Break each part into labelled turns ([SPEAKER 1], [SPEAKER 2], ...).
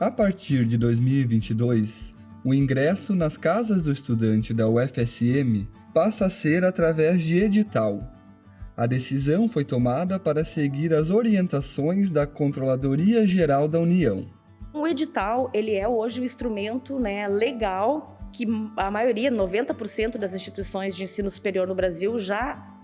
[SPEAKER 1] A partir de 2022, o ingresso nas casas do estudante da UFSM passa a ser através de edital. A decisão foi tomada para seguir as orientações da Controladoria Geral da União.
[SPEAKER 2] O edital ele é hoje o instrumento né, legal que a maioria, 90% das instituições de ensino superior no Brasil já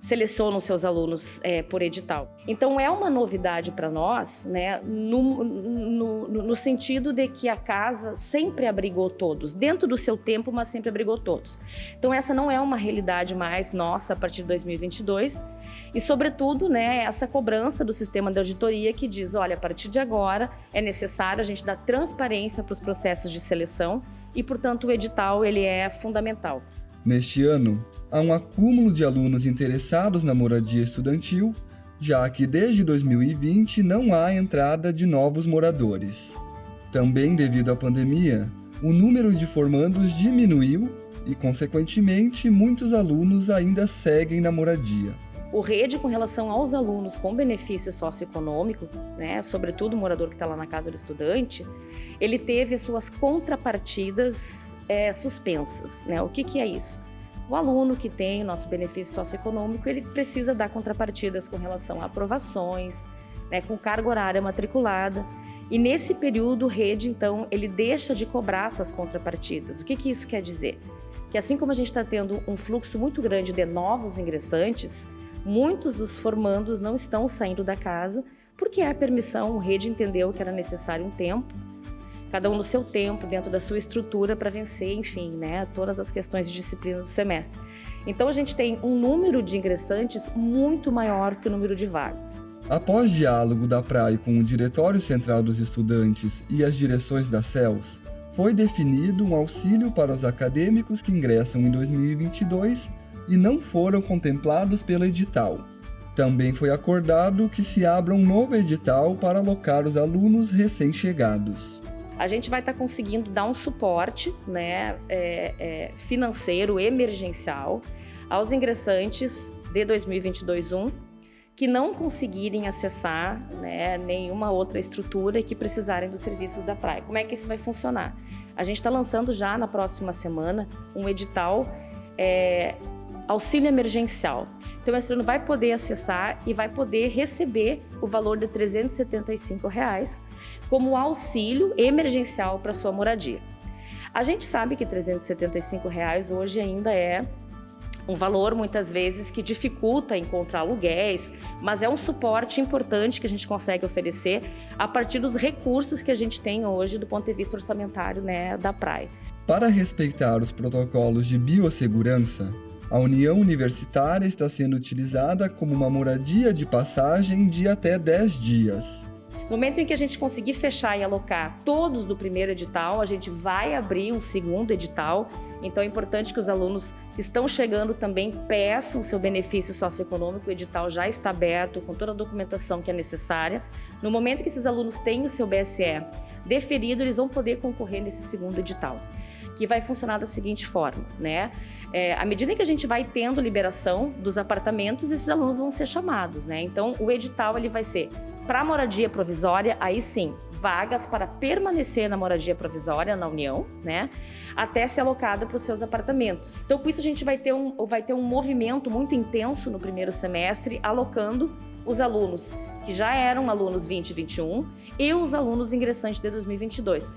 [SPEAKER 2] selecionam seus alunos é, por edital. Então é uma novidade para nós, né, no, no, no, sentido de que a casa sempre abrigou todos, dentro do seu tempo, mas sempre abrigou todos. Então essa não é uma realidade mais nossa a partir de 2022 e, sobretudo, né, essa cobrança do sistema de auditoria que diz, olha, a partir de agora é necessário a gente dar transparência para os processos de seleção e, portanto, o edital ele é fundamental.
[SPEAKER 1] Neste ano, há um acúmulo de alunos interessados na moradia estudantil, já que desde 2020 não há entrada de novos moradores. Também devido à pandemia, o número de formandos diminuiu e, consequentemente, muitos alunos ainda seguem na moradia.
[SPEAKER 2] O REDE, com relação aos alunos com benefício socioeconômico, né, sobretudo o morador que está lá na casa do estudante, ele teve as suas contrapartidas é, suspensas. Né? O que, que é isso? O aluno que tem o nosso benefício socioeconômico, ele precisa dar contrapartidas com relação a aprovações, né, com carga horária matriculada. E nesse período, o REDE, então, ele deixa de cobrar essas contrapartidas. O que, que isso quer dizer? Que assim como a gente está tendo um fluxo muito grande de novos ingressantes, muitos dos formandos não estão saindo da casa porque a permissão, o rede entendeu que era necessário um tempo, cada um no seu tempo, dentro da sua estrutura para vencer, enfim, né, todas as questões de disciplina do semestre. Então a gente tem um número de ingressantes muito maior que o número de vagas.
[SPEAKER 1] Após diálogo da PRAE com o Diretório Central dos Estudantes e as direções da CELS, foi definido um auxílio para os acadêmicos que ingressam em 2022 e não foram contemplados pelo edital. Também foi acordado que se abra um novo edital para alocar os alunos recém-chegados.
[SPEAKER 2] A gente vai estar tá conseguindo dar um suporte né, é, é, financeiro emergencial aos ingressantes de 2022-1 que não conseguirem acessar né, nenhuma outra estrutura e que precisarem dos serviços da praia. Como é que isso vai funcionar? A gente está lançando já na próxima semana um edital é, auxílio emergencial. Então, o estudante vai poder acessar e vai poder receber o valor de 375 reais como auxílio emergencial para sua moradia. A gente sabe que 375 reais hoje ainda é um valor muitas vezes que dificulta encontrar aluguéis, mas é um suporte importante que a gente consegue oferecer a partir dos recursos que a gente tem hoje do ponto de vista orçamentário né, da praia.
[SPEAKER 1] Para respeitar os protocolos de biossegurança, a União Universitária está sendo utilizada como uma moradia de passagem de até 10 dias.
[SPEAKER 2] No momento em que a gente conseguir fechar e alocar todos do primeiro edital, a gente vai abrir um segundo edital. Então é importante que os alunos estão chegando também peçam o seu benefício socioeconômico. O edital já está aberto com toda a documentação que é necessária. No momento que esses alunos têm o seu BSE deferido, eles vão poder concorrer nesse segundo edital que vai funcionar da seguinte forma, né? É, à medida que a gente vai tendo liberação dos apartamentos, esses alunos vão ser chamados, né? Então, o edital ele vai ser para moradia provisória, aí sim, vagas para permanecer na moradia provisória na União, né? Até ser alocado para os seus apartamentos. Então, com isso, a gente vai ter, um, vai ter um movimento muito intenso no primeiro semestre, alocando os alunos que já eram alunos 2021 e os alunos ingressantes de 2022.